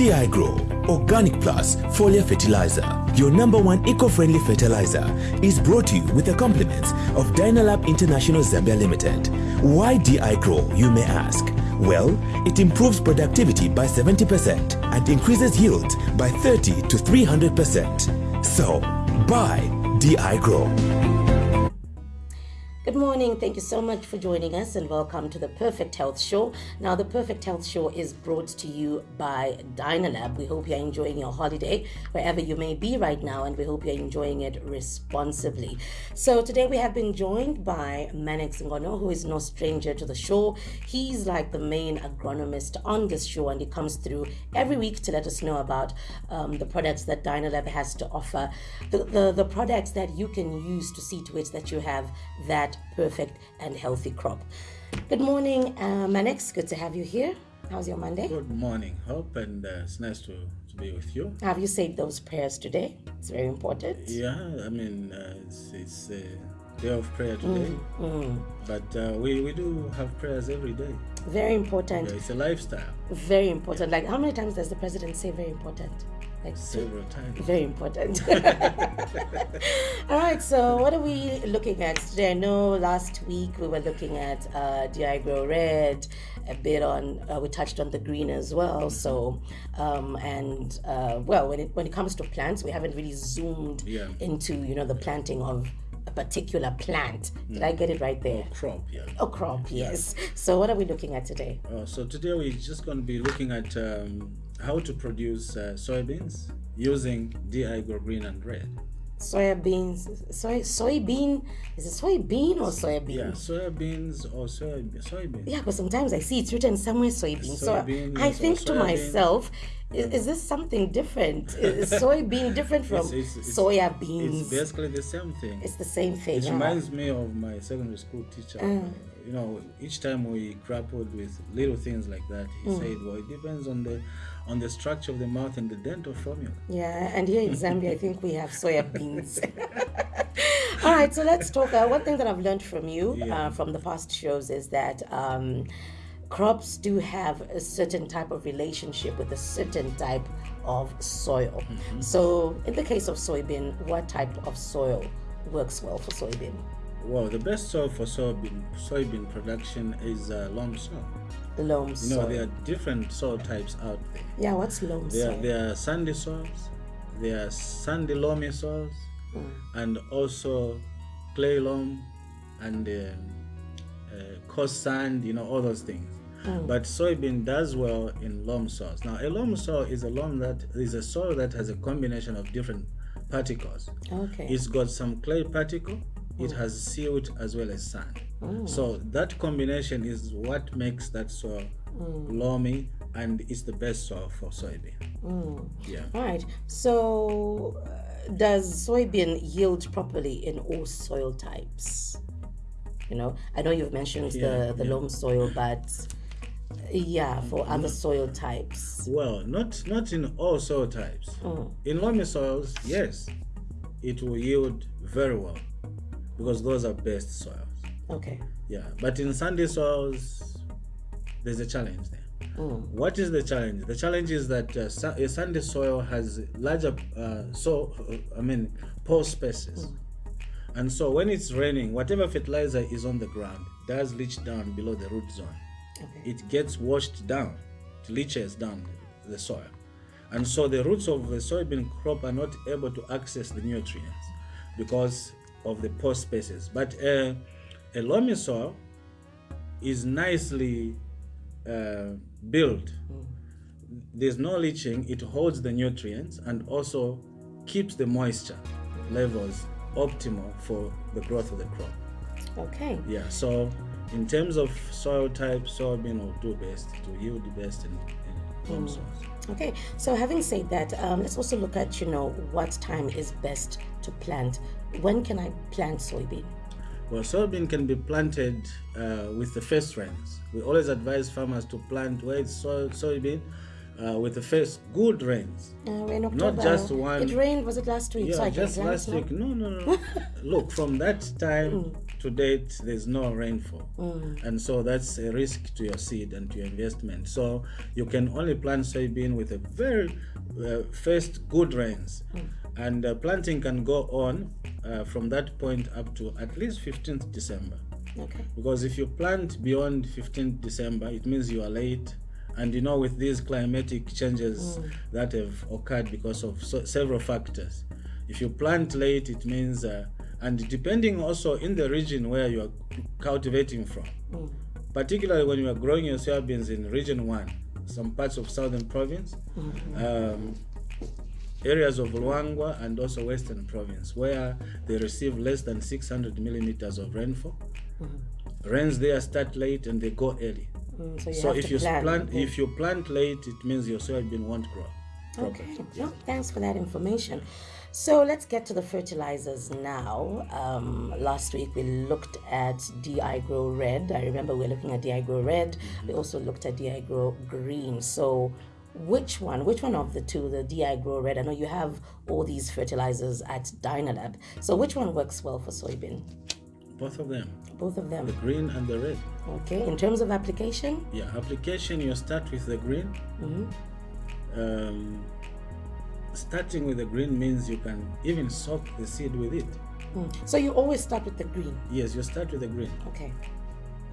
DI Grow Organic Plus Foliar Fertilizer, your number one eco-friendly fertilizer, is brought to you with the compliments of Dynalab International Zambia Limited. Why DI Grow, you may ask? Well, it improves productivity by 70% and increases yield by 30 to 300%. So, buy DI Grow. Good morning. Thank you so much for joining us and welcome to the Perfect Health Show. Now, the Perfect Health Show is brought to you by Dynalab. We hope you're enjoying your holiday wherever you may be right now and we hope you're enjoying it responsibly. So, today we have been joined by Manex Ngono, who is no stranger to the show. He's like the main agronomist on this show and he comes through every week to let us know about um, the products that Dynalab has to offer, the, the, the products that you can use to see to it that you have that perfect and healthy crop. Good morning, uh, Manex. Good to have you here. How's your Monday? Good morning, Hope, and uh, it's nice to, to be with you. Have you said those prayers today? It's very important. Yeah, I mean, uh, it's, it's a day of prayer today, but uh, we, we do have prayers every day. Very important. Yeah, it's a lifestyle, Very important. Like, how many times does the president say very important? Like, several times. Very important. All right, so what are we looking at today? I know last week we were looking at uh, DI Grow Red, a bit on, uh, we touched on the green as well. So, um, and uh, well, when it, when it comes to plants, we haven't really zoomed Yeah. into, you know, the planting of a particular plant. Did I get it right there? Crop, yeah. Oh, crop, yes. So, what are we looking at today? Uh, so today we're just going to be looking at um, how to produce uh, soybeans using DI Green and Red. Soybeans, soy, soybean, is it soybean or soybean? Yeah, soybeans or soy, soybeans. Yeah, because sometimes I see it's written somewhere soybean. So I think to myself, is, is this something different? Is soybean different from It's- it's- it's- soya It's basically the same thing. It's the same thing. It huh? reminds me of my secondary school teacher. Mm. You know, each time we grappled with little things like that, he Mm. said, "Well, it depends on the on the structure of the mouth and the dental formula." Yeah, and here in Zambia, I think we have soya beans. All right, so let's talk. Uh, one thing that I've learned from you Yeah. uh, from the past shows is that um, crops do have a certain type of relationship with a certain type of soil. So, in the case of soybean, what type of soil works well for soybean? Well, the best soil for soybean soybean production is uh, loam soil. Loam You soil. know, there are different soil types out there. yeah, what's loam There, soil? there are sandy soils, there are sandy loamy soils, and also clay loam and um, uh, coarse sand. You know, all those things. But soybean does well in loam soils. Now, a loam soil is a loam that is a soil that has a combination of different particles. Okay. It's got some clay particle. It has silt as well as sand. Mm. So that combination is what makes that soil mm. loamy, and it's the best soil for soybean. Mm. Yeah. All right. So, uh, does soybean yield properly in all soil types? You know, I know you've mentioned Yeah, the the yeah. loam soil, but yeah, for other soil types. Well, not not in all soil types. In loamy soils, yes, it will yield very well because those are best soils. Okay. Yeah, but in sandy soils, there's a challenge there. What is the challenge? The challenge is that uh, sa- sandy soil has larger, uh, so uh, I mean, pore spaces, and so when it's raining, whatever fertilizer is on the ground does leach down below the root zone. Okay. It gets washed down, it leaches down the soil, and so the roots of the soybean crop are not able to access the nutrients because of the pore spaces. But uh, a loamy soil is nicely uh, built. There's no leaching, it holds the nutrients and also keeps the moisture levels optimal for the growth of the crop. Okay. Yeah, so in terms of soil type, soybean will do best to yield the best in, in loam soils. Okay. So, having said that, um, let's also look at you know what time is best to plant. When can I plant soybean? Well, soybean can be planted uh, with the first rains. We always advise farmers to plant where it's soy, soybean uh, with the first good rains. Uh, October. just one- It rained. Was it last week? Yeah, so just last week. No, no, no. Look, from that time to date, there's no rainfall, and so that's a risk to your seed and to your investment. So you can only plant soybean with a very uh, first good rains, and uh, planting can go on uh, from that point up to at least 15th December. Okay. Because if you plant beyond 15th December, it means you are late. And you know, with these climatic changes that have occurred because of so, several factors, if you plant late, it means, uh, and depending also in the region where you are cultivating from, particularly when you are growing your soybeans in region one, some parts of southern province, um, areas of Luangwa and also western province, where they receive less than 600 millimeters of rainfall. Rains there start late and they go early. Mm, so you So if you plan. plant if you plant late, it means your soybean won't grow. Okay. No, thanks for that information. So let's get to the fertilizers now. Um, last week we looked at DI Grow Red. I remember we were looking at DI Grow Red. We also looked at DI Grow Green. So which one? Which one of the two? The DI Grow Red. I know you have all these fertilizers at Dynalab. So which one works well for soybean? Both of them, Both of them. the green and the red. Okay. In terms of application, Yeah, application you start with the green. Mm-hmm. Um, starting with the green means you can even soak the seed with it. Mm. so you always start with the green. Yes, you start with the green. Okay.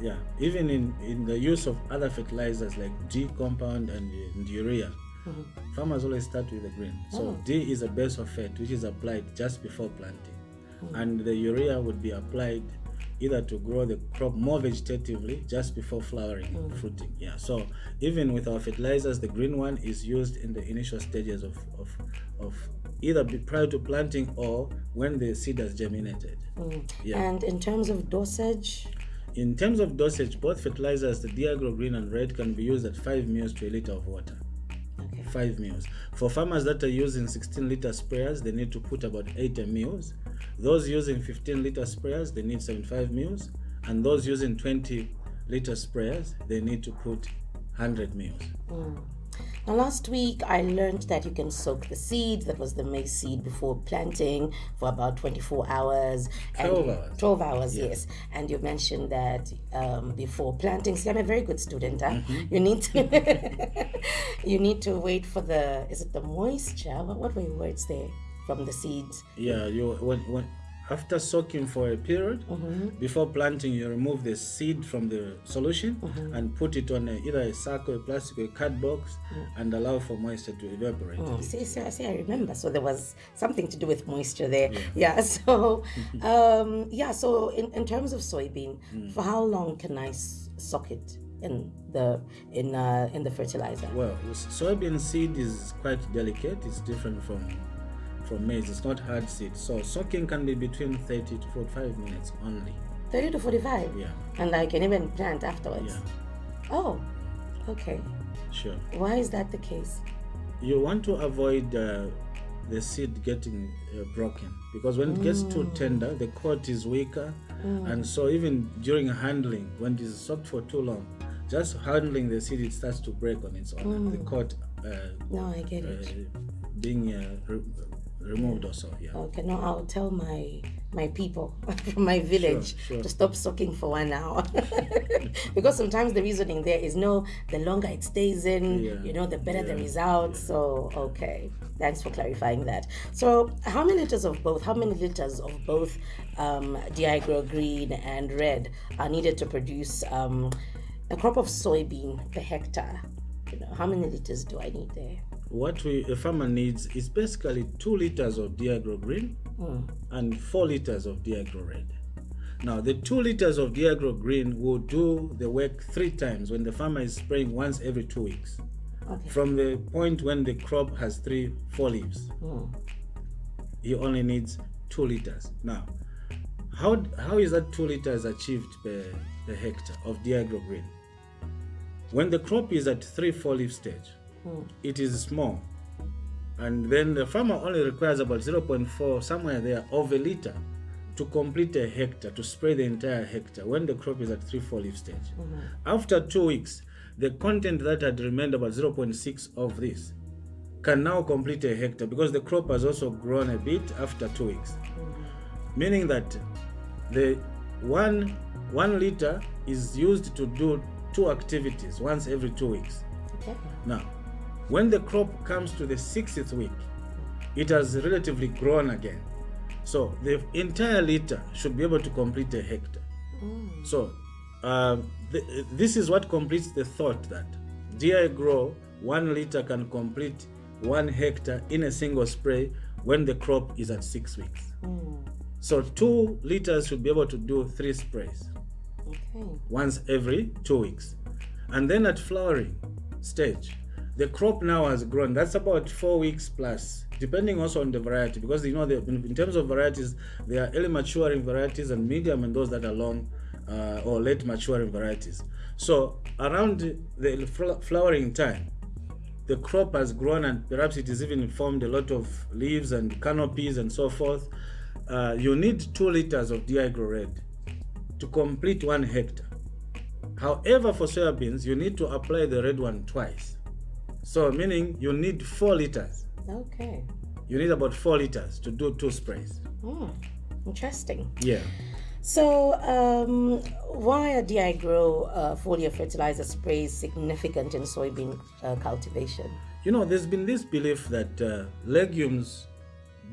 Yeah, even in, in the use of other fertilizers like D compound and, and urea, farmers always start with the green. So D is a base of fat which is applied just before planting, and the urea would be applied either to grow the crop more vegetatively just before flowering and fruiting. Yeah, so even with our fertilizers, the green one is used in the initial stages of of, of either be prior to planting or when the seed has germinated. Mm. Yeah. And in terms of dosage, In terms of dosage, both fertilizers, the DI Grow Green and Red, can be used at 5 ml to a liter of water. Okay. 5 ml. For farmers that are using 16 liter sprayers, they need to put about 80 ml. Those using 15 liter sprayers, they need 75 ml. And those using 20 liter sprayers, they need to put 100 ml. Now, last week I learned that you can soak the seed, that was the maize seed, before planting for about 24 hours. 12 and hours. 12 hours, yes. And you mentioned that um, before planting, see, I'm a very good student. Huh? Mm-hmm. You need to you need to wait for the, is it the moisture? What, what were your words there from the seeds? Yeah, you when, when after soaking for a period before planting, you remove the seed from the solution and put it on a, either a sack or a plastic or a card box and allow for moisture to evaporate. Oh, see, see, see, I remember. So there was something to do with moisture there. Yeah. so, um, yeah. So in, in terms of soybean, for how long can I soak it in the in uh, in the fertilizer? Well, soybean seed is quite delicate. It's different from from maize. It's not hard seed. So soaking can be between 30 to 45 minutes only. Thirty to forty-five. Yeah, And I can even plant afterwards. yeah, Oh, okay. sure. Why is that the case? You want to avoid uh, the seed getting uh, broken because when it gets too tender, the coat is weaker, and so even during handling, when it is soaked for too long, just handling the seed, it starts to break on its own. and The coat uh, No, I get uh, it. being uh, removed also. Yeah. Okay, no, I'll tell my my people from my village sure. to stop sucking for one hour because sometimes the reasoning there is no the longer it stays in Yeah. you know the better the Yeah. result so okay thanks for clarifying that so how many liters of both how many liters of both um, DI Grow green and red are needed to produce um, a crop of soybean per hectare you know how many liters do i need there what we a farmer needs is basically two liters of DI Grow Green hmm. and four liters of DI Grow Red. Now, the two liters of DI Grow Green will do the work three times when the farmer is spraying once every two weeks. okay From the point when the crop has three, four leaves, hmm. he only needs two liters. Now, how how is that two liters achieved per, per hectare of DI Grow Green? When the crop is at three, four leaf stage, it is small. And then the farmer only requires about 0.4, somewhere there, of a liter to complete a hectare, to spray the entire hectare when the crop is at 3 4 leaf stage. Mm-hmm. After two weeks, the content that had remained about 0.6 of this can now complete a hectare because the crop has also grown a bit after two weeks. Mm-hmm. Meaning that the one one liter is used to do two activities once every two weeks. Okay. Now, when the crop comes to the sixth week, it has relatively grown again. So the entire liter should be able to complete a hectare. So uh, th- this is what completes the thought that DI Grow one liter can complete one hectare in a single spray when the crop is at six weeks. So two liters should be able to do three sprays Okay. once every two weeks. And then at flowering stage, the crop now has grown. That's about four weeks plus, depending also on the variety, because you know, in terms of varieties, there are early maturing varieties and medium, and those that are long uh, or late maturing varieties. So around the flowering time, the crop has grown and perhaps it has even formed a lot of leaves and canopies and so forth. Uh, you need two liters of DI Grow Red to complete one hectare. However, for soybeans, you need to apply the red one twice. So, meaning you need four liters. Okay. You need about four liters to do two sprays. Hmm. Interesting. Yeah. So, um, why are DI Grow uh, foliar fertilizer sprays significant in soybean uh, cultivation? You know, there's been this belief that uh, legumes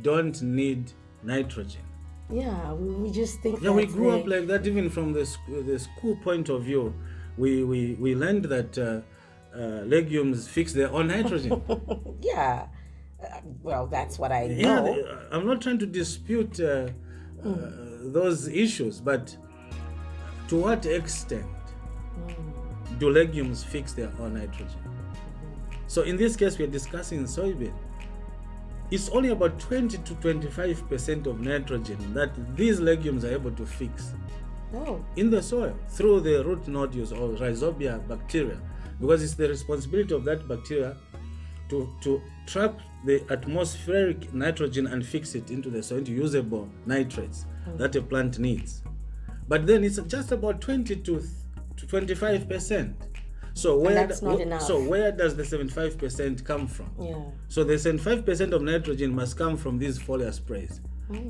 don't need nitrogen. Yeah, we, we just think Yeah, we grew up like that even from the, the school point of view. We, we, we learned that uh, uh, legumes fix their own nitrogen. Yeah. Uh, well, that's what I Yeah, know. the- I'm not trying to dispute uh, uh, those issues, but to what extent do legumes fix their own nitrogen? So in this case, we are discussing soybean. It's only about 20 to 25 percent of nitrogen that these legumes are able to fix Oh, in the soil through the root nodules or rhizobia bacteria because it's the responsibility of that bacteria to, to trap the atmospheric nitrogen and fix it into the soil into usable nitrates that a plant needs. But then it's just about 20 to, to 25 percent. So where that's not enough. so where does the 75 percent come from? Yeah. so the 75% of nitrogen must come from these foliar sprays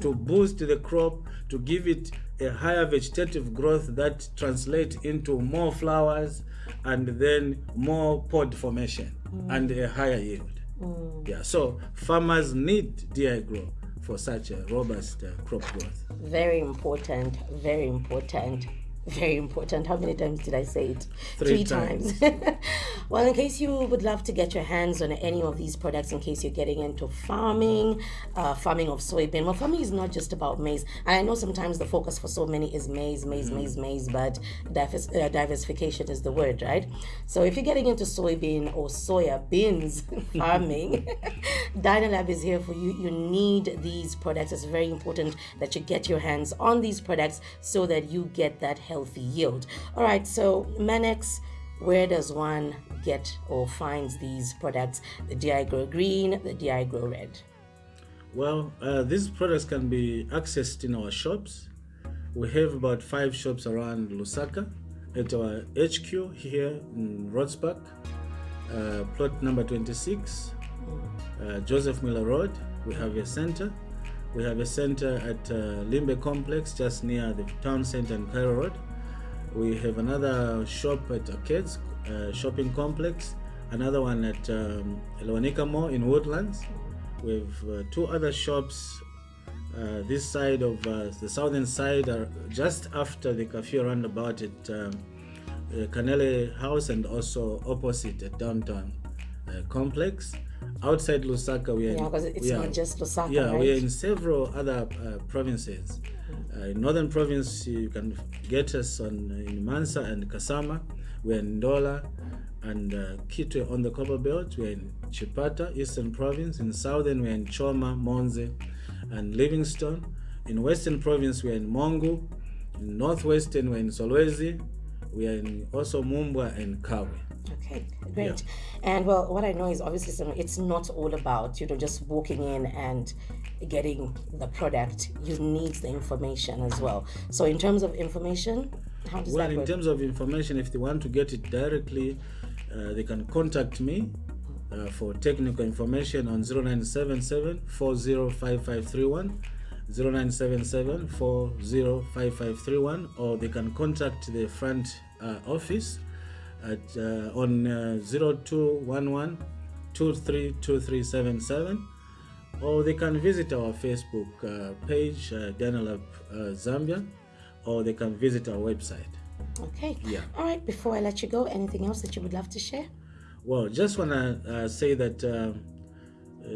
to mm. boost the crop, to give it a higher vegetative growth that translates into more flowers and then more pod formation mm. and a higher yield. Mm. Yeah, so farmers need DI grow for such a robust uh, crop growth. Very important. Very important. Very important. How many times did I say it? Three times. well, in case you would love to get your hands on any of these products, in case you're getting into farming, uh, farming of soybean. Well, farming is not just about maize. And I know sometimes the focus for so many is maize, maize, maize, maize, but divers- uh, diversification is the word, right? So if you're getting into soybean or soya beans farming, Dynalab is here for you. You need these products. It's very important that you get your hands on these products so that you get that healthy yield. All right, so Manex, where does one get or finds these products? The DI Grow Green, the DI Grow Red. Well, uh, these products can be accessed in our shops. We have about five shops around Lusaka at our HQ here in Rhodes Park, uh, plot number 26, uh, Joseph Mwilwa Road. We have a center. We have a center at uh, Limbe Complex just near the town center and Cairo Road. We have another shop at Arcades uh, Shopping Complex, another one at um, Lewanika Mall in Woodlands. We have uh, two other shops uh, this side of uh, the southern side, are just after the Kafue roundabout at um, uh, Canele House and also opposite at downtown uh, complex. Outside Lusaka, we are Yeah, because it's we are- not just Lusaka, Yeah, we are in several other uh, provinces. Uh, in northern province, you can get us on in Mansa and Kasama. We're in Ndola and uh, Kitwe on the Copper Belt. We're in Chipata, eastern province. In southern, we're in Choma, Monze, and Livingstone. In western province, we're in Mongu. In northwestern, we're in Solwezi. We are in also Mumbwa and Kabwe. Okay, great. And well, what I know is obviously it's not all about you know just walking in and getting the product. You need the information as well. So in terms of information, how does Well, that in work? terms of information, if they want to get it directly, uh, they can contact me uh, for technical information on 0977 405531 0977 405531 or they can contact the front uh, office at uh, on uh, 0211 232377 or they can visit our Facebook uh, page, uh, Dynalab uh, Zambia, or they can visit our website. Okay. Yeah. All right. Before I let you go, anything else that you would love to share? Well, just want to uh, say that uh, uh,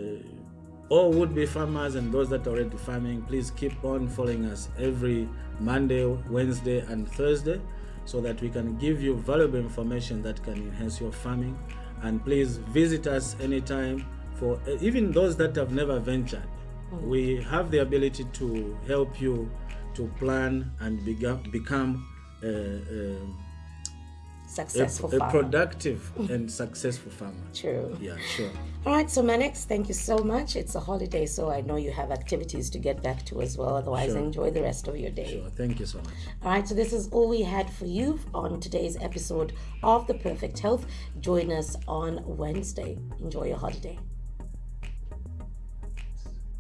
all would-be farmers and those that are already farming, please keep on following us every Monday, Wednesday, and Thursday so that we can give you valuable information that can enhance your farming. And please visit us anytime for even those that have never ventured. We have the ability to help you to plan and become uh, uh, Successful a, a productive and successful farmer. True. Yeah, sure. All right, so Manex, thank you so much. It's a holiday, so I know you have activities to get back to as well. Otherwise, Sure. enjoy the rest of your day. Sure. Thank you so much. All right, so this is all we had for you on today's episode of The Perfect Health. Join us on Wednesday. Enjoy your holiday.